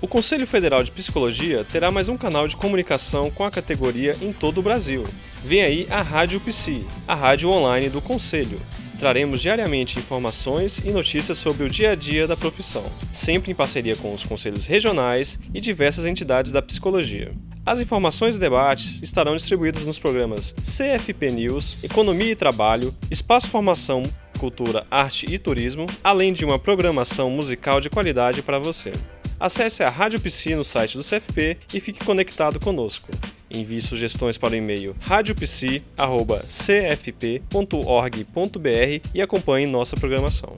O Conselho Federal de Psicologia terá mais um canal de comunicação com a categoria em todo o Brasil. Vem aí a Rádio Psi, a rádio online do Conselho. Traremos diariamente informações e notícias sobre o dia a dia da profissão, sempre em parceria com os conselhos regionais e diversas entidades da psicologia. As informações e debates estarão distribuídos nos programas CFP News, Economia e Trabalho, Espaço Formação, Cultura, Arte e Turismo, além de uma programação musical de qualidade para você. Acesse a Rádio Psi no site do CFP e fique conectado conosco. Envie sugestões para o e-mail radiopsi.cfp.org.br e acompanhe nossa programação.